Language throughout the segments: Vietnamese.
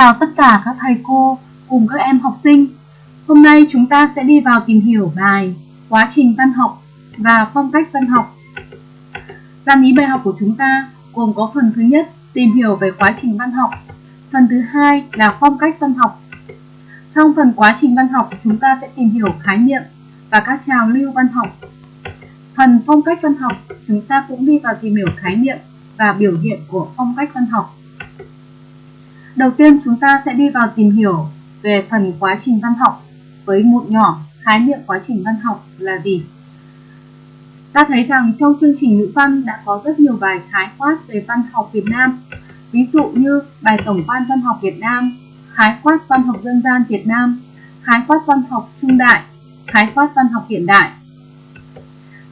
chào tất cả các thầy cô cùng các em học sinh. Hôm nay chúng ta sẽ đi vào tìm hiểu bài Quá trình văn học và phong cách văn học. Gian ý bài học của chúng ta gồm có phần thứ nhất tìm hiểu về quá trình văn học, phần thứ hai là phong cách văn học. Trong phần quá trình văn học, chúng ta sẽ tìm hiểu khái niệm và các trào lưu văn học. Phần phong cách văn học, chúng ta cũng đi vào tìm hiểu khái niệm và biểu hiện của phong cách văn học. Đầu tiên chúng ta sẽ đi vào tìm hiểu về phần quá trình văn học với một nhỏ khái niệm quá trình văn học là gì. Ta thấy rằng trong chương trình ngữ văn đã có rất nhiều bài khái quát về văn học Việt Nam. Ví dụ như bài tổng quan văn học Việt Nam, khái quát văn học dân gian Việt Nam, khái quát văn học trung đại, khái quát văn học hiện đại.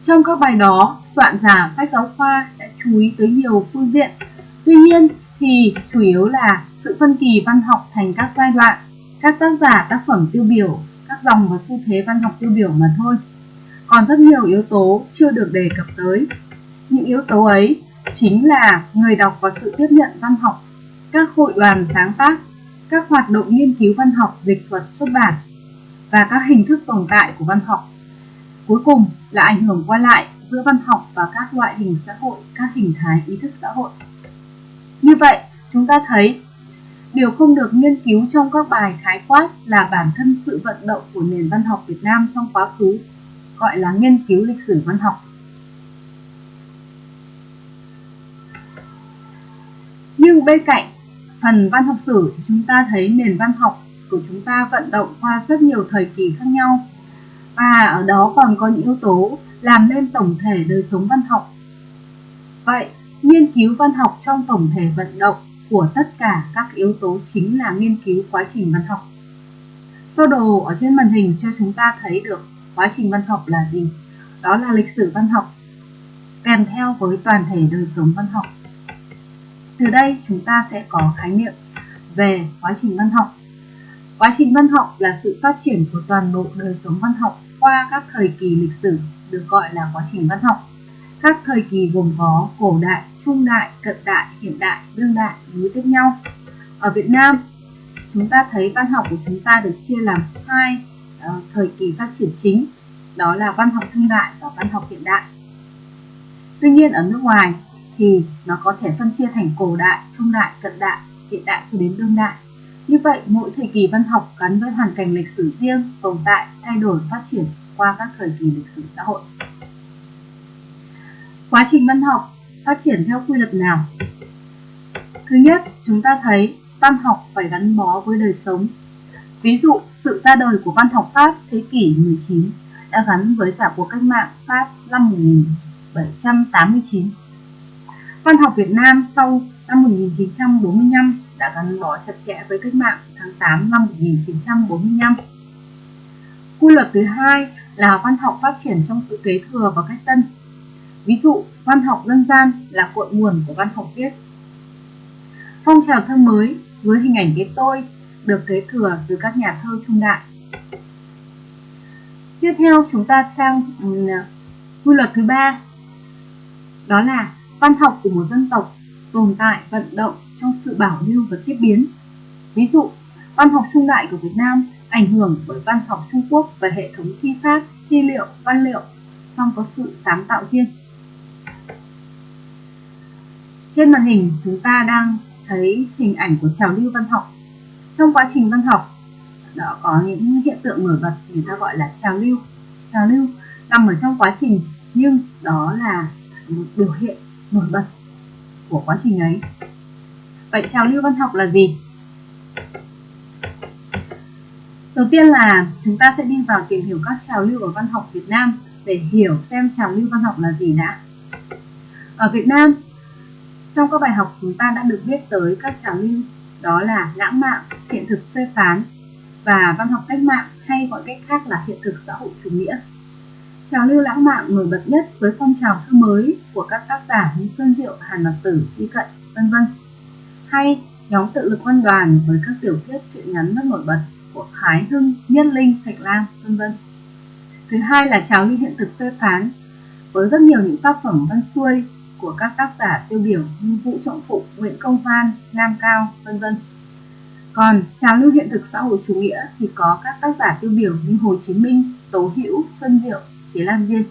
Trong các bài đó, soạn giả sách giáo khoa đã chú ý tới nhiều phương diện. Tuy nhiên thì chủ yếu là sự phân kỳ văn học thành các giai đoạn, các tác giả tác phẩm tiêu biểu, các dòng và xu thế văn học tiêu biểu mà thôi. Còn rất nhiều yếu tố chưa được đề cập tới. Những yếu tố ấy chính là người đọc và sự tiếp nhận văn học, các hội đoàn sáng tác, các hoạt động nghiên cứu văn học, dịch thuật, xuất bản và các hình thức tồn tại của văn học. Cuối cùng là ảnh hưởng qua lại giữa văn học và các loại hình xã hội, các hình thái ý thức xã hội. Như vậy, chúng ta thấy điều không được nghiên cứu trong các bài khái quát là bản thân sự vận động của nền văn học Việt Nam trong quá khứ, gọi là nghiên cứu lịch sử văn học. Nhưng bên cạnh phần văn học sử chúng ta thấy nền văn học của chúng ta vận động qua rất nhiều thời kỳ khác nhau và ở đó còn có những yếu tố làm nên tổng thể đời sống văn học. Vậy, nghiên cứu văn học trong tổng thể vận động của tất cả các yếu tố chính là nghiên cứu quá trình văn học. Sơ đồ ở trên màn hình cho chúng ta thấy được quá trình văn học là gì. Đó là lịch sử văn học, kèm theo với toàn thể đời sống văn học. Từ đây chúng ta sẽ có khái niệm về quá trình văn học. Quá trình văn học là sự phát triển của toàn bộ đời sống văn học qua các thời kỳ lịch sử, được gọi là quá trình văn học. Các thời kỳ gồm có cổ đại, trung đại, cận đại, hiện đại, đương đại nối tiếp nhau. Ở Việt Nam, chúng ta thấy văn học của chúng ta được chia làm hai uh, thời kỳ phát triển chính, đó là văn học trung đại và văn học hiện đại. Tuy nhiên ở nước ngoài thì nó có thể phân chia thành cổ đại, trung đại, cận đại, hiện đại cho đến đương đại. Như vậy, mỗi thời kỳ văn học gắn với hoàn cảnh lịch sử riêng, tồn tại, thay đổi, phát triển qua các thời kỳ lịch sử xã hội. Quá trình văn học phát triển theo quy luật nào? Thứ nhất, chúng ta thấy văn học phải gắn bó với đời sống. Ví dụ, sự ra đời của văn học Pháp thế kỷ 19 đã gắn với cả cuộc cách mạng Pháp năm 1789. Văn học Việt Nam sau năm 1945 đã gắn bó chặt chẽ với cách mạng tháng 8 năm 1945. Quy luật thứ hai là văn học phát triển trong sự kế thừa và cách tân. Ví dụ, văn học dân gian là cội nguồn của văn học viết. Phong trào thơ mới với hình ảnh cái tôi được kế thừa từ các nhà thơ trung đại. Tiếp theo chúng ta sang quy luật thứ ba đó là văn học của một dân tộc tồn tại vận động trong sự bảo lưu và tiếp biến. Ví dụ, văn học trung đại của Việt Nam ảnh hưởng bởi văn học Trung Quốc và hệ thống thi pháp, thi liệu, văn liệu, song có sự sáng tạo riêng. Trên màn hình chúng ta đang thấy hình ảnh của trào lưu văn học. Trong quá trình văn học, đó có những hiện tượng nổi bật người ta gọi là trào lưu. Trào lưu nằm ở trong quá trình nhưng đó là một biểu hiện nổi bật của quá trình ấy. Vậy trào lưu văn học là gì? Đầu tiên là chúng ta sẽ đi vào tìm hiểu các trào lưu ở văn học Việt Nam để hiểu xem trào lưu văn học là gì đã. Ở Việt Nam, trong các bài học chúng ta đã được biết tới các trào lưu đó là lãng mạn, hiện thực phê phán và văn học cách mạng hay gọi cách khác là hiện thực xã hội chủ nghĩa. Trào lưu lãng mạn nổi bật nhất với phong trào thơ mới của các tác giả như Xuân Diệu, Hàn Mặc Tử, Y Cận, vân vân. Hay nhóm tự lực văn đoàn với các tiểu thuyết truyện ngắn rất nổi bật của Thái Hưng, Nhân Linh, Thạch Lam, vân vân. Thứ hai là trào lưu hiện thực phê phán với rất nhiều những tác phẩm văn xuôi của các tác giả tiêu biểu như Vũ Trọng Phụ, Nguyễn Công Phan, Nam Cao, vân vân. Còn trào lưu hiện thực xã hội chủ nghĩa thì có các tác giả tiêu biểu như Hồ Chí Minh, Tố Hữu, Xuân Diệu, Chế Lan Viên.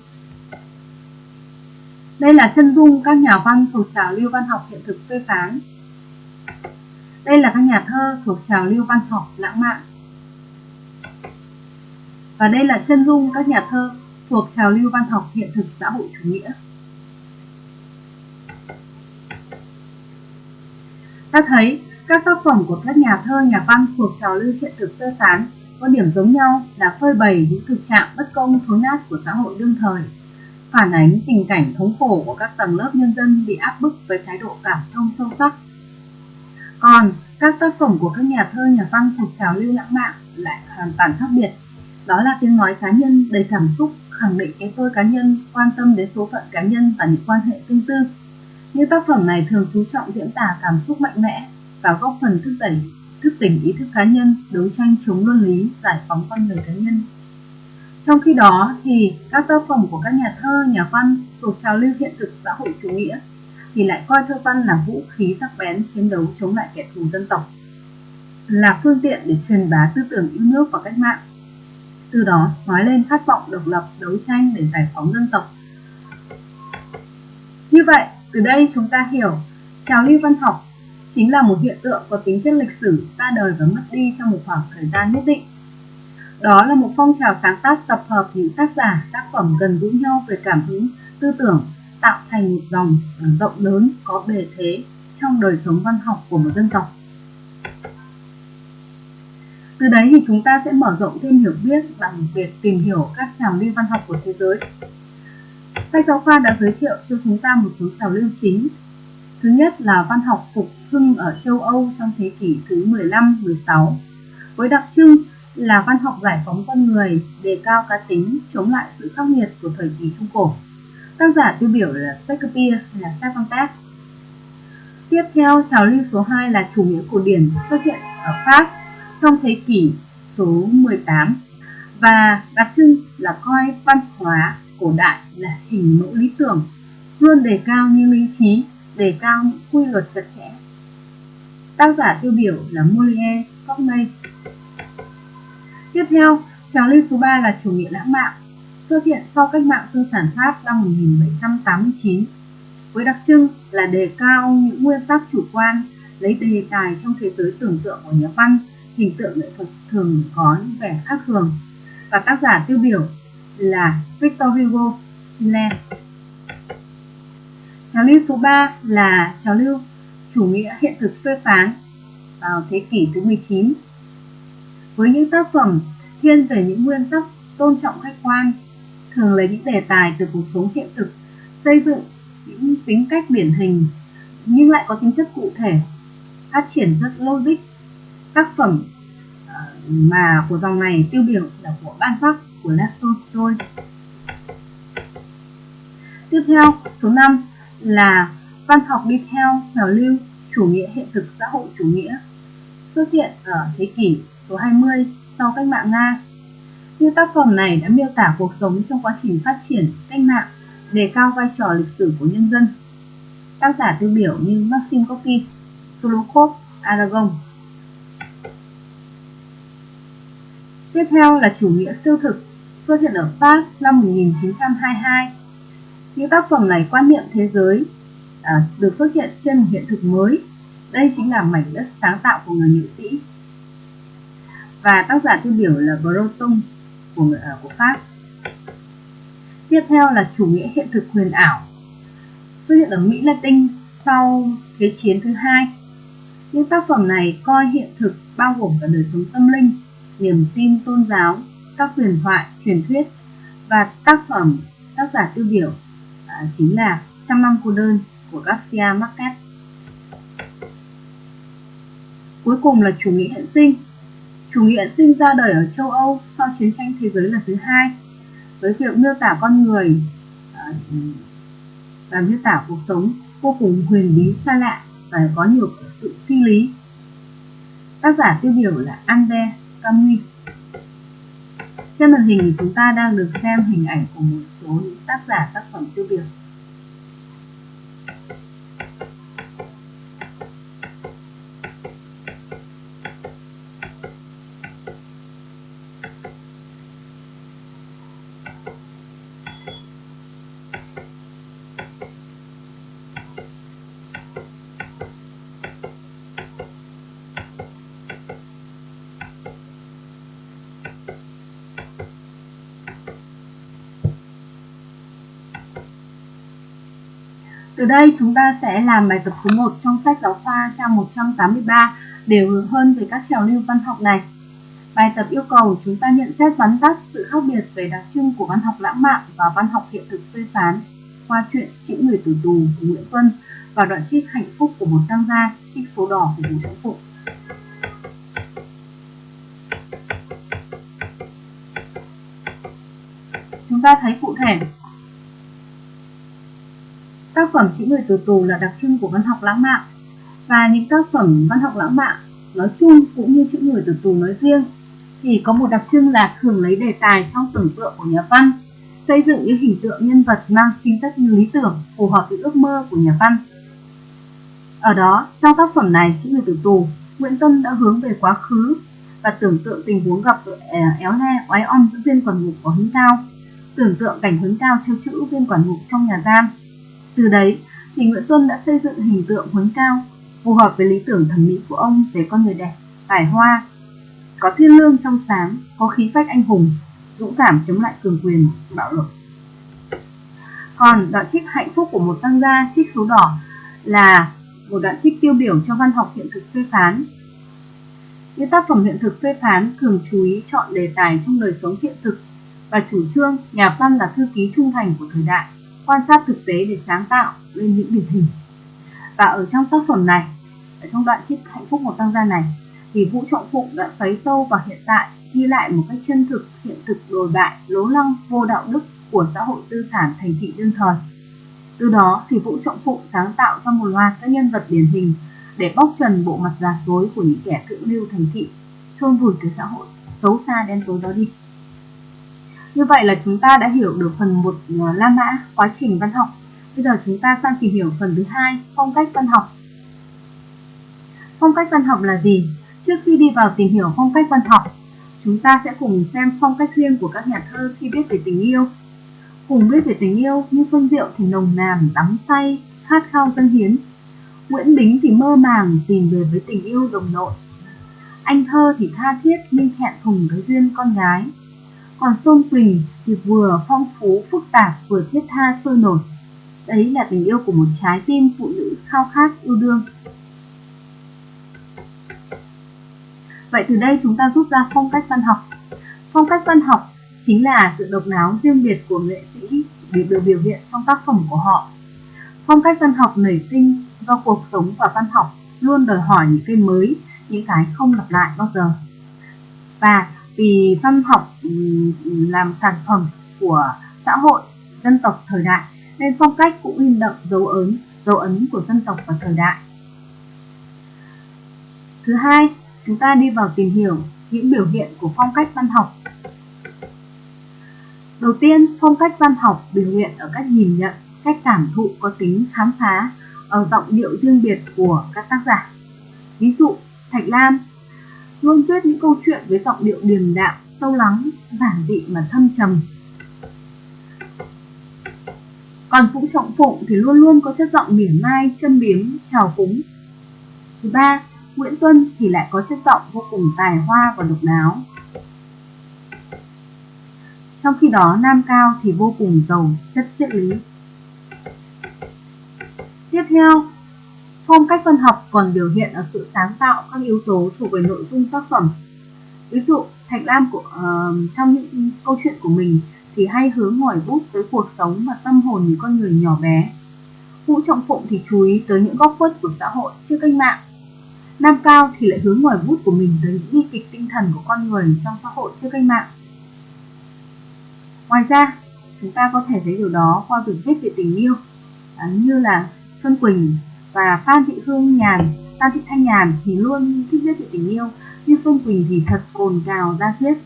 Đây là chân dung các nhà văn thuộc trào lưu văn học hiện thực phê phán. Đây là các nhà thơ thuộc trào lưu văn học lãng mạn. Và đây là chân dung các nhà thơ thuộc trào lưu văn học hiện thực xã hội chủ nghĩa. Ta thấy các tác phẩm của các nhà thơ, nhà văn thuộc trào lưu hiện thực sơ phán có điểm giống nhau là phơi bày những thực trạng bất công thối nát của xã hội đương thời, phản ánh tình cảnh thống khổ của các tầng lớp nhân dân bị áp bức với thái độ cảm thông sâu sắc. Còn các tác phẩm của các nhà thơ, nhà văn thuộc trào lưu lãng mạn lại hoàn toàn khác biệt. Đó là tiếng nói cá nhân đầy cảm xúc, khẳng định cái tôi cá nhân, quan tâm đến số phận cá nhân và những quan hệ tương tư. Những tác phẩm này thường chú trọng diễn tả cảm xúc mạnh mẽ và góp phần thúc đẩy thức tỉnh ý thức cá nhân, đấu tranh chống luân lý, giải phóng con người cá nhân. Trong khi đó thì các tác phẩm của các nhà thơ, nhà văn thuộc trào lưu hiện thực xã hội chủ nghĩa thì lại coi thơ văn là vũ khí sắc bén chiến đấu chống lại kẻ thù dân tộc, là phương tiện để truyền bá tư tưởng yêu nước và cách mạng. Từ đó nói lên khát vọng độc lập, đấu tranh để giải phóng dân tộc. Như vậy, từ đây chúng ta hiểu trào lưu văn học chính là một hiện tượng có tính chất lịch sử ra đời và mất đi trong một khoảng thời gian nhất định. Đó là một phong trào sáng tác tập hợp những tác giả, tác phẩm gần gũi nhau về cảm hứng, tư tưởng, tạo thành một dòng rộng lớn có bề thế trong đời sống văn học của một dân tộc. Từ đấy thì chúng ta sẽ mở rộng thêm hiểu biết bằng việc tìm hiểu các trào lưu văn học của thế giới. Sách giáo khoa đã giới thiệu cho chúng ta một số trào lưu chính. Thứ nhất là văn học phục hưng ở châu Âu trong thế kỷ thứ 15-16, với đặc trưng là văn học giải phóng con người, đề cao cá tính, chống lại sự khắc nghiệt của thời kỳ Trung Cổ. Tác giả tiêu biểu là Shakespeare là Cervantes. Tiếp theo, trào lưu số 2 là chủ nghĩa cổ điển xuất hiện ở Pháp trong thế kỷ số 18 và đặc trưng là coi văn hóa cổ đại là hình mẫu lý tưởng, luôn đề cao những lý trí, đề cao những quy luật chặt chẽ. Tác giả tiêu biểu là Molière, Corneille. Tiếp theo, trào lưu số 3 là chủ nghĩa lãng mạn, xuất hiện sau cách mạng tư sản Pháp năm 1789, với đặc trưng là đề cao những nguyên tắc chủ quan, lấy đề tài trong thế giới tưởng tượng của nhà văn, hình tượng nghệ thuật thường có những vẻ khác thường. Và tác giả tiêu biểu là Victor Hugo, Land. Trào lưu số 3 là trào lưu chủ nghĩa hiện thực phê phán vào thế kỷ thứ 19 với những tác phẩm thiên về những nguyên tắc tôn trọng khách quan thường lấy những đề tài từ cuộc sống hiện thực xây dựng những tính cách điển hình nhưng lại có tính chất cụ thể phát triển rất logic tác phẩm ờ, mà của dòng này tiêu biểu là của ban sắc của laptop tôi. tiếp theo số 5 là văn học đi theo trào lưu chủ nghĩa hiện thực xã hội chủ nghĩa xuất hiện ở thế kỷ số 20 sau cách mạng Nga. Như tác phẩm này đã miêu tả cuộc sống trong quá trình phát triển cách mạng, đề cao vai trò lịch sử của nhân dân. Tác giả tiêu biểu như Maxim Gorky, Solokhov, Aragon. Tiếp theo là chủ nghĩa siêu thực, xuất hiện ở Pháp năm 1922. Những tác phẩm này quan niệm thế giới à, được xuất hiện trên một hiện thực mới. Đây chính là mảnh đất sáng tạo của người nghệ sĩ. Và tác giả tiêu biểu là Breton của người ở à, của Pháp. Tiếp theo là chủ nghĩa hiện thực huyền ảo xuất hiện ở Mỹ Latin sau Thế chiến thứ hai. Những tác phẩm này coi hiện thực bao gồm cả đời sống tâm linh, niềm tin tôn giáo, các huyền thoại, truyền thuyết và tác phẩm tác giả tiêu biểu à, chính là Trăm năm cô đơn của Garcia Marquez. Cuối cùng là chủ nghĩa hiện sinh. Chủ nghĩa hiện sinh ra đời ở châu Âu sau chiến tranh thế giới lần thứ hai với việc miêu tả con người à, và miêu tả cuộc sống vô cùng huyền bí xa lạ và có nhiều sự phi lý. Tác giả tiêu biểu là Albert Camus. Trên màn hình thì chúng ta đang được xem hình ảnh của một số những tác giả tác phẩm tiêu biểu. Từ đây chúng ta sẽ làm bài tập số 1 trong sách giáo khoa trang 183 để hướng hơn về các trào lưu văn học này. Bài tập yêu cầu chúng ta nhận xét vắn tắt sự khác biệt về đặc trưng của văn học lãng mạn và văn học hiện thực phê phán qua chuyện Chữ người tử tù của Nguyễn Tuân và đoạn trích hạnh phúc của một tăng gia trích số đỏ của Vũ Trọng Phụng. Chúng ta thấy cụ thể Tác phẩm Chữ người tử tù là đặc trưng của văn học lãng mạn. Và những tác phẩm văn học lãng mạn nói chung cũng như chữ người tử tù nói riêng thì có một đặc trưng là thường lấy đề tài trong tưởng tượng của nhà văn, xây dựng những hình tượng nhân vật mang tính chất lý tưởng, phù hợp với ước mơ của nhà văn. Ở đó, trong tác phẩm này, chữ người tử tù, nguyễn tân đã hướng về quá khứ và tưởng tượng tình huống gặp à, éo le, oái om giữa viên quản ngục của hứng cao, tưởng tượng cảnh huấn cao theo chữ viên quản ngục trong nhà giam từ đấy thì nguyễn tuân đã xây dựng hình tượng huấn cao phù hợp với lý tưởng thẩm mỹ của ông về con người đẹp, tài hoa, có thiên lương trong sáng, có khí phách anh hùng, dũng cảm chống lại cường quyền, bạo lực. Còn đoạn trích hạnh phúc của một tăng gia trích số đỏ là một đoạn trích tiêu biểu cho văn học hiện thực phê phán. Những tác phẩm hiện thực phê phán thường chú ý chọn đề tài trong đời sống hiện thực và chủ trương nhà văn là thư ký trung thành của thời đại, quan sát thực tế để sáng tạo lên những điển hình. Và ở trong tác phẩm này, ở trong đoạn trích hạnh phúc một tăng gia này, thì Vũ Trọng Phụng đã xoáy sâu vào hiện tại, ghi lại một cách chân thực, hiện thực đồi bại, lố lăng, vô đạo đức của xã hội tư sản thành thị đương thời. Từ đó thì Vũ Trọng Phụng sáng tạo ra một loạt các nhân vật điển hình để bóc trần bộ mặt giả dối của những kẻ thượng lưu thành thị, chôn vùi cái xã hội xấu xa đen tối đó đi. Như vậy là chúng ta đã hiểu được phần một ờ, La Mã, quá trình văn học Bây giờ chúng ta sang tìm hiểu phần thứ hai, phong cách văn học. Phong cách văn học là gì? Trước khi đi vào tìm hiểu phong cách văn học, chúng ta sẽ cùng xem phong cách riêng của các nhà thơ khi viết về tình yêu. Cùng viết về tình yêu như Xuân Diệu thì nồng nàn, đắm say, khát khao dân hiến. Nguyễn Bính thì mơ màng tìm về với tình yêu đồng nội. Anh thơ thì tha thiết nhưng hẹn thùng với duyên con gái. Còn Xuân Quỳnh thì vừa phong phú, phức tạp, vừa thiết tha, sôi nổi. Đấy là tình yêu của một trái tim phụ nữ khao khát, yêu đương. Vậy từ đây chúng ta rút ra phong cách văn học. Phong cách văn học chính là sự độc đáo riêng biệt của nghệ sĩ để được biểu hiện trong tác phẩm của họ. Phong cách văn học nảy sinh do cuộc sống và văn học luôn đòi hỏi những cái mới, những cái không lặp lại bao giờ. Và vì văn học ừ, ừ, làm sản phẩm của xã hội dân tộc thời đại nên phong cách cũng in đậm dấu ấn, dấu ấn của dân tộc và thời đại. Thứ hai, chúng ta đi vào tìm hiểu những biểu hiện của phong cách văn học. Đầu tiên, phong cách văn học biểu hiện ở cách nhìn nhận, cách cảm thụ có tính khám phá, ở giọng điệu riêng biệt của các tác giả. Ví dụ, Thạch Lam luôn viết những câu chuyện với giọng điệu điềm đạm, sâu lắng, giản dị mà thâm trầm, còn Vũ Trọng Phụng thì luôn luôn có chất giọng mỉa mai, châm biếm, trào phúng. Thứ ba, Nguyễn Tuân thì lại có chất giọng vô cùng tài hoa và độc đáo. Trong khi đó, Nam Cao thì vô cùng giàu chất triết lý. Tiếp theo, phong cách văn học còn biểu hiện ở sự sáng tạo các yếu tố thuộc về nội dung tác phẩm. Ví dụ, Thạch Lam của, uh, trong những câu chuyện của mình thì hay hướng ngòi bút tới cuộc sống và tâm hồn những con người nhỏ bé. Vũ Trọng Phụng thì chú ý tới những góc khuất của xã hội trước cách mạng. Nam Cao thì lại hướng ngòi bút của mình tới những bi kịch tinh thần của con người trong xã hội trước cách mạng. Ngoài ra, chúng ta có thể thấy điều đó qua việc viết về tình yêu, à, như là Xuân Quỳnh và Phan Thị Hương Nhàn, Phan Thị Thanh Nhàn thì luôn thích viết về tình yêu, nhưng phương Quỳnh thì thật cồn cào ra diết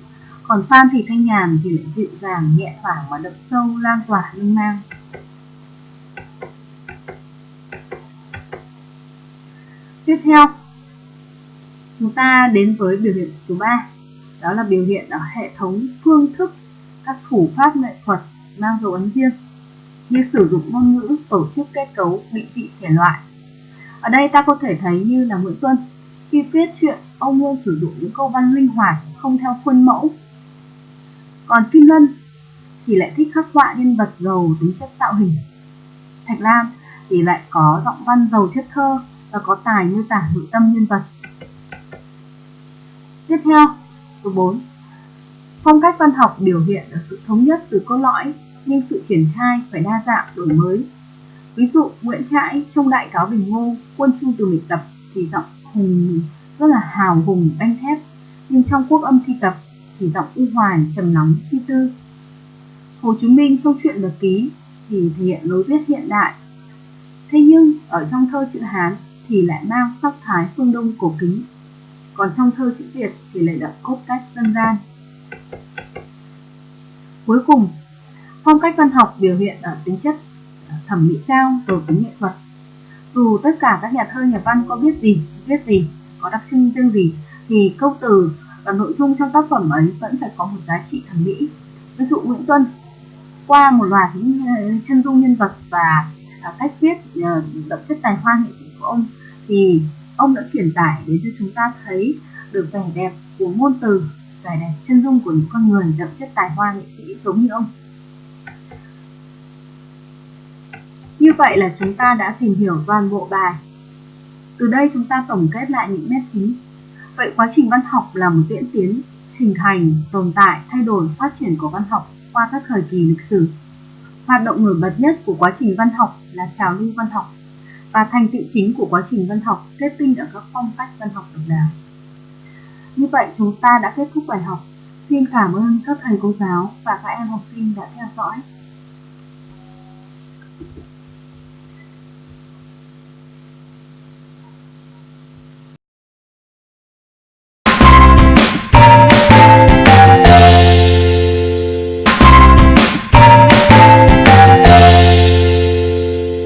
còn Phan Thị Thanh Nhàn thì lại dịu dàng, nhẹ thoảng và đậm sâu, lan tỏa, minh mang. Tiếp theo, chúng ta đến với biểu hiện số 3, đó là biểu hiện ở hệ thống phương thức các thủ pháp nghệ thuật mang dấu ấn riêng như sử dụng ngôn ngữ, tổ chức kết cấu, định vị thể loại. Ở đây ta có thể thấy như là Nguyễn Tuân, khi viết chuyện, ông luôn sử dụng những câu văn linh hoạt, không theo khuôn mẫu, còn Kim Lân thì lại thích khắc họa nhân vật giàu tính chất tạo hình. Thạch Lam thì lại có giọng văn giàu chất thơ và có tài miêu tả nội tâm nhân vật. Tiếp theo, số 4. Phong cách văn học biểu hiện ở sự thống nhất từ cốt lõi, nhưng sự triển khai phải đa dạng đổi mới. Ví dụ Nguyễn Trãi trong Đại cáo Bình Ngô, quân chu từ mình tập thì giọng hùng rất là hào hùng đanh thép, nhưng trong quốc âm thi tập thì giọng u hoàn trầm nóng suy tư. Hồ Chí Minh trong truyện nhật ký thì thể hiện lối viết hiện đại. Thế nhưng ở trong thơ chữ Hán thì lại mang sắc thái phương Đông cổ kính, còn trong thơ chữ Việt thì lại đậm cốt cách dân gian. Cuối cùng, phong cách văn học biểu hiện ở tính chất thẩm mỹ cao rồi tính nghệ thuật. Dù tất cả các nhà thơ nhà văn có biết gì, viết gì, có đặc trưng riêng gì, thì câu từ và nội dung trong tác phẩm ấy vẫn phải có một giá trị thẩm mỹ. Ví dụ Nguyễn Tuân qua một loạt những ờ, chân dung nhân vật và à, cách viết ờ, đậm chất tài hoa nghệ sĩ của ông thì ông đã truyền tải đến cho chúng ta thấy được vẻ đẹp của ngôn từ vẻ đẹp chân dung của những con người đậm chất tài hoa nghệ sĩ giống như ông như vậy là chúng ta đã tìm hiểu toàn bộ bài từ đây chúng ta tổng kết lại những nét chính vậy quá trình văn học là một diễn tiến hình thành, tồn tại, thay đổi, phát triển của văn học qua các thời kỳ lịch sử. Hoạt động nổi bật nhất của quá trình văn học là trào lưu văn học và thành tựu chính của quá trình văn học kết tinh ở các phong cách văn học độc đáo. Như vậy chúng ta đã kết thúc bài học. Xin cảm ơn các thầy cô giáo và các em học sinh đã theo dõi.